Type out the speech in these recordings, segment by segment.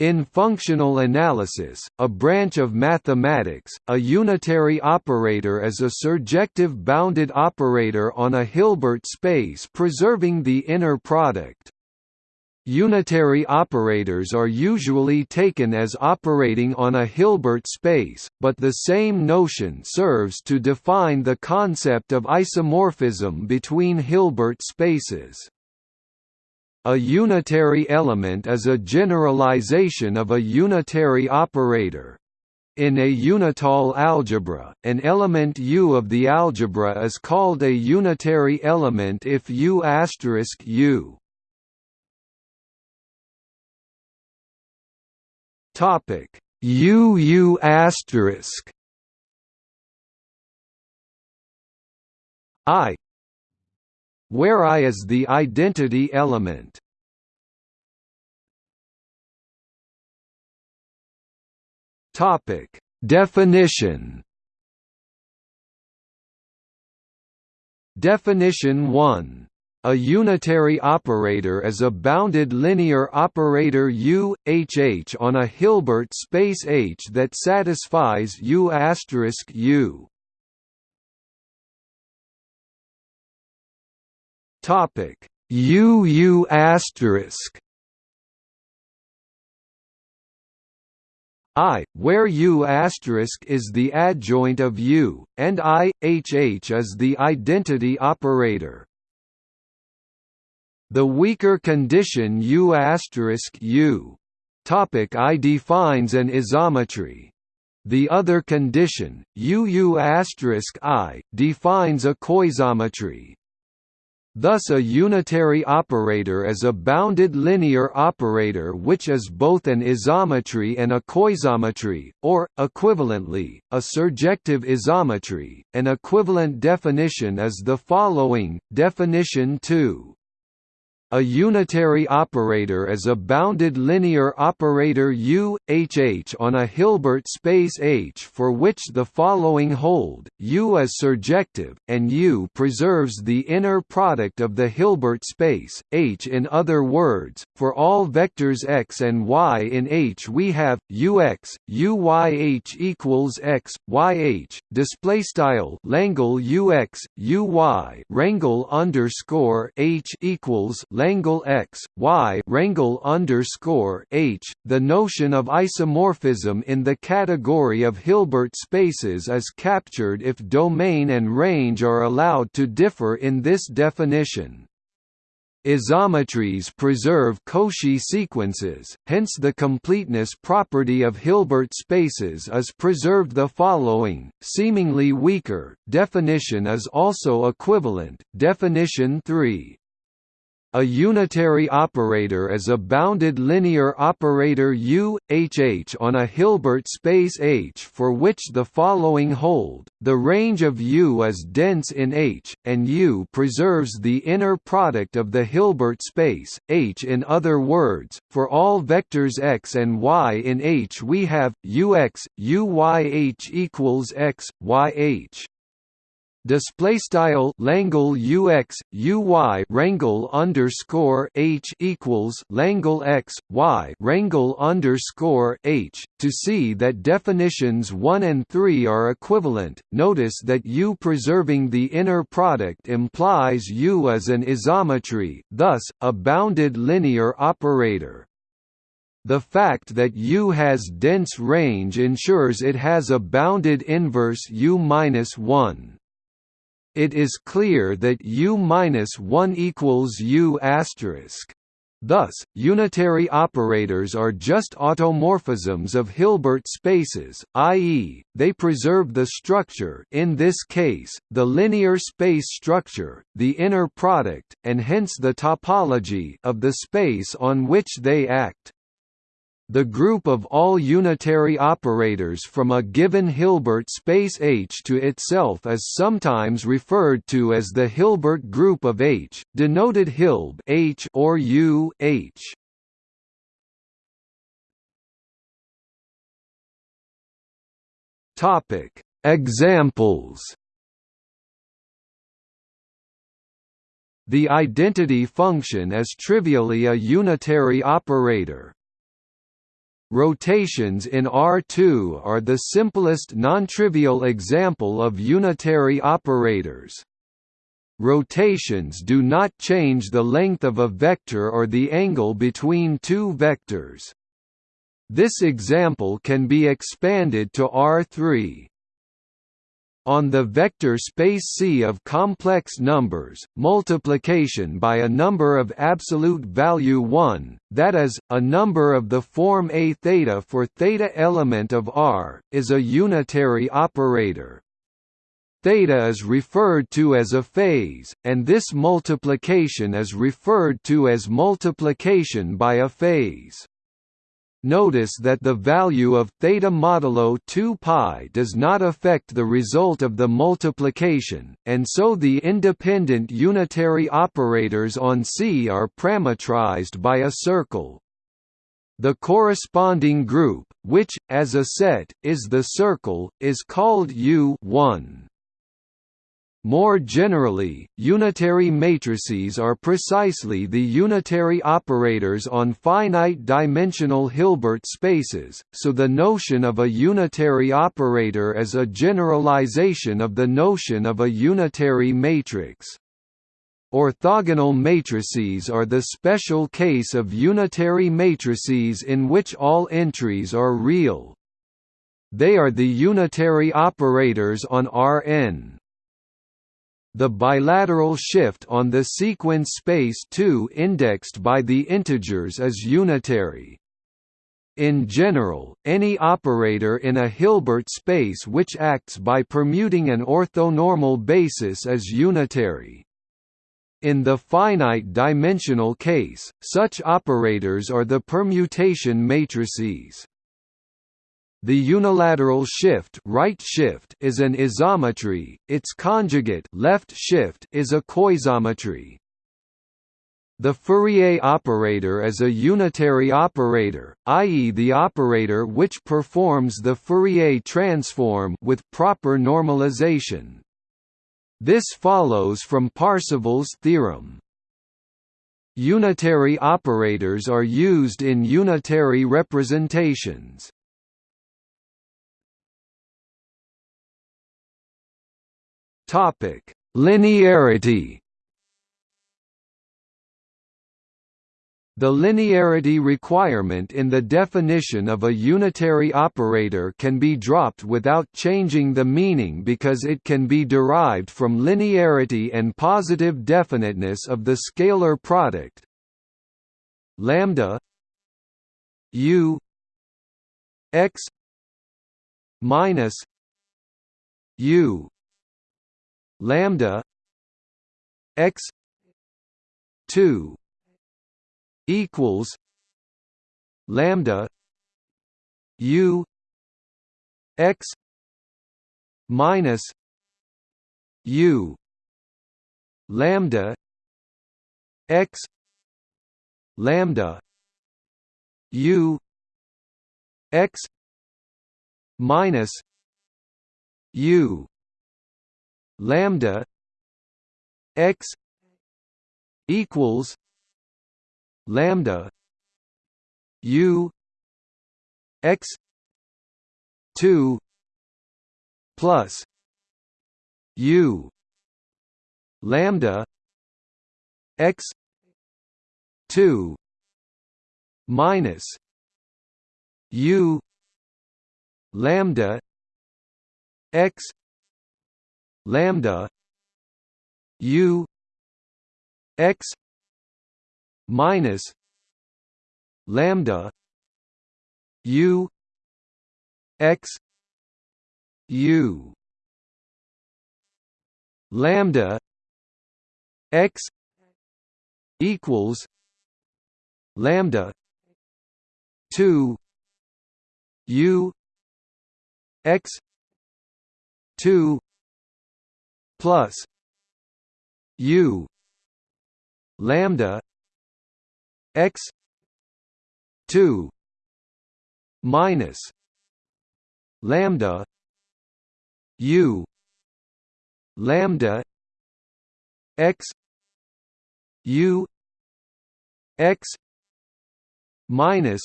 In functional analysis, a branch of mathematics, a unitary operator is a surjective bounded operator on a Hilbert space preserving the inner product. Unitary operators are usually taken as operating on a Hilbert space, but the same notion serves to define the concept of isomorphism between Hilbert spaces. A unitary element is a generalization of a unitary operator. In a unital algebra, an element U of the algebra is called a unitary element if U U. Topic U U asterisk I where I is the identity element. Topic: Definition. Definition 1 a unitary operator is a bounded linear operator U, HH on a Hilbert space H that satisfies U U** Topic U U asterisk I, where U asterisk is the adjoint of U, and I, HH is the identity operator. The weaker condition U asterisk U. Topic I defines an isometry. The other condition, UU I, defines a coisometry. Thus a unitary operator is a bounded linear operator which is both an isometry and a coisometry, or, equivalently, a surjective isometry. An equivalent definition is the following, definition 2. A unitary operator is a bounded linear operator U, HH on a Hilbert space H for which the following hold, U is surjective, and U preserves the inner product of the Hilbert space, H in other words, for all vectors x and y in H we have, Ux, Uyh equals x, Yh, displaystyle Langle Ux, Uy rangle underscore H equals x, y rangle underscore h. The notion of isomorphism in the category of Hilbert spaces is captured if domain and range are allowed to differ in this definition. Isometries preserve Cauchy sequences, hence the completeness property of Hilbert spaces is preserved the following, seemingly weaker, definition is also equivalent, definition 3, a unitary operator is a bounded linear operator U, HH on a Hilbert space H for which the following hold, the range of U is dense in H, and U preserves the inner product of the Hilbert space, H. In other words, for all vectors x and y in H we have, Ux, Uyh equals x, Yh display style Langle UX UY rangle underscore H equals Langle X Y rangle underscore H to see that definitions 1 and 3 are equivalent. Notice that U preserving the inner product implies U as an isometry thus a bounded linear operator. The fact that U has dense range ensures it has a bounded inverse U-1 it is clear that U-1 equals U asterisk. Thus, unitary operators are just automorphisms of Hilbert spaces, i.e., they preserve the structure in this case, the linear space structure, the inner product, and hence the topology of the space on which they act. The group of all unitary operators from a given Hilbert space H to itself is sometimes referred to as the Hilbert group of H, denoted Hilb H or U H. Topic: Examples. The identity function is trivially a unitary operator. Rotations in R2 are the simplest nontrivial example of unitary operators. Rotations do not change the length of a vector or the angle between two vectors. This example can be expanded to R3. On the vector space C of complex numbers, multiplication by a number of absolute value 1, that is, a number of the form A theta for theta element of R, is a unitary operator. Theta is referred to as a phase, and this multiplication is referred to as multiplication by a phase. Notice that the value of theta modulo 2 pi does not affect the result of the multiplication, and so the independent unitary operators on C are parametrized by a circle. The corresponding group, which, as a set, is the circle, is called U1. More generally, unitary matrices are precisely the unitary operators on finite-dimensional Hilbert spaces, so the notion of a unitary operator is a generalization of the notion of a unitary matrix. Orthogonal matrices are the special case of unitary matrices in which all entries are real. They are the unitary operators on Rn. The bilateral shift on the sequence space 2 indexed by the integers is unitary. In general, any operator in a Hilbert space which acts by permuting an orthonormal basis is unitary. In the finite-dimensional case, such operators are the permutation matrices. The unilateral shift, right shift is an isometry, its conjugate left shift is a coisometry. The Fourier operator is a unitary operator, i.e. the operator which performs the Fourier transform with proper normalization. This follows from Parseval's theorem. Unitary operators are used in unitary representations. Topic: Linearity. The linearity requirement in the definition of a unitary operator can be dropped without changing the meaning because it can be derived from linearity and positive definiteness of the scalar product lambda u x minus u lambda x 2 equals lambda u x minus u lambda x lambda u x minus u lambda x equals lambda u x 2 plus u lambda x 2 minus u lambda x lambda u x minus lambda u x u. Lambda x equals lambda 2 u x 2 plus u lambda x 2 minus lambda u lambda x u x minus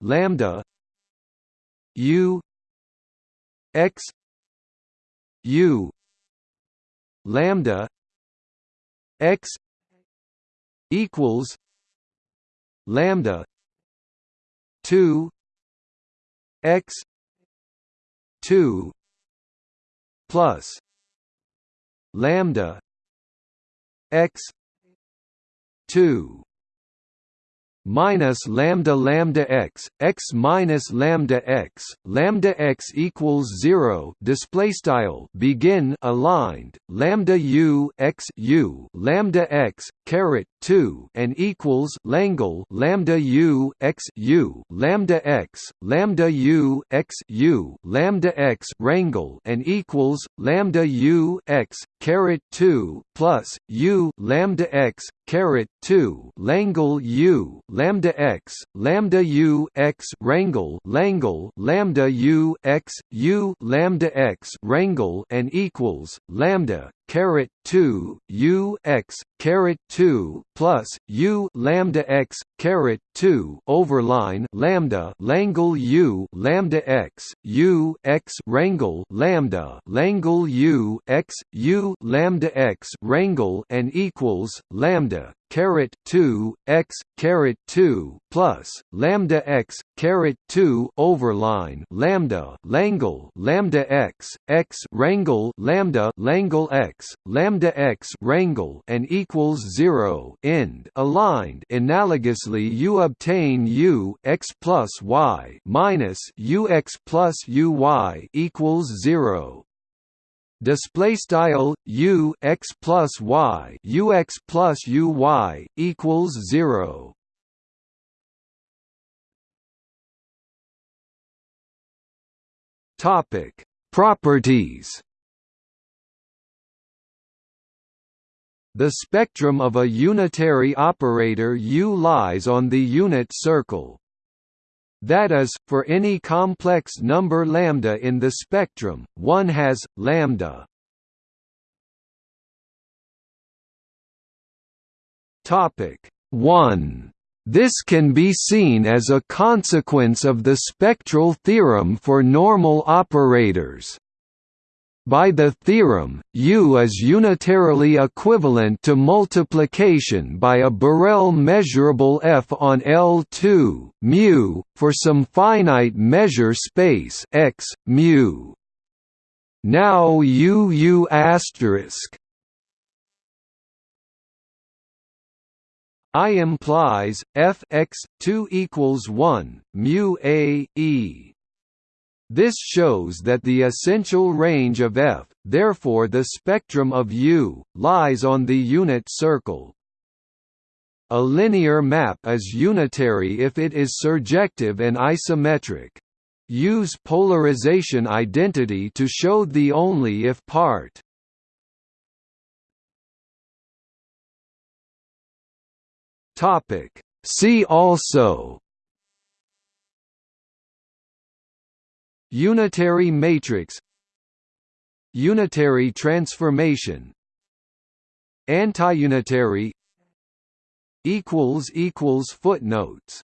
lambda u x u lambda x equals lambda 2 x 2 plus lambda x 2 minus lambda lambda x x minus lambda x lambda x equals 0 display style begin aligned lambda u x u lambda x caret 2 and equals langle lambda u x u lambda x lambda u x u lambda x rangle and equals lambda u x caret 2 plus u lambda x caret 2 langle u lambda x lambda u x rangle langle lambda u x u lambda x rangle and equals lambda caret 2 u x caret 2 plus u lambda x caret 2 overline lambda langle u lambda x u x rangle lambda langle u x u lambda x rangle and equals lambda caret 2 x caret 2 plus lambda x caret 2 overline lambda langle lambda x x rangle lambda langle x lambda x rangle and equals 0 end aligned analogously you obtain u x plus y minus u x plus u y equals 0 display style u x plus y u x plus u y equals 0 topic. Properties. The spectrum of a unitary operator U lies on the unit circle that is, for any complex number lambda in the spectrum, one has lambda. Topic 1. This can be seen as a consequence of the spectral theorem for normal operators. By the theorem, U is unitarily equivalent to multiplication by a Borel measurable f on L2 mu for some finite measure space x mu. Now U U asterisk I implies f x 2 equals 1 mu a e this shows that the essential range of F, therefore the spectrum of U, lies on the unit circle. A linear map is unitary if it is surjective and isometric. Use polarization identity to show the only if part. See also Unitary matrix Unitary transformation Antiunitary equals equals footnotes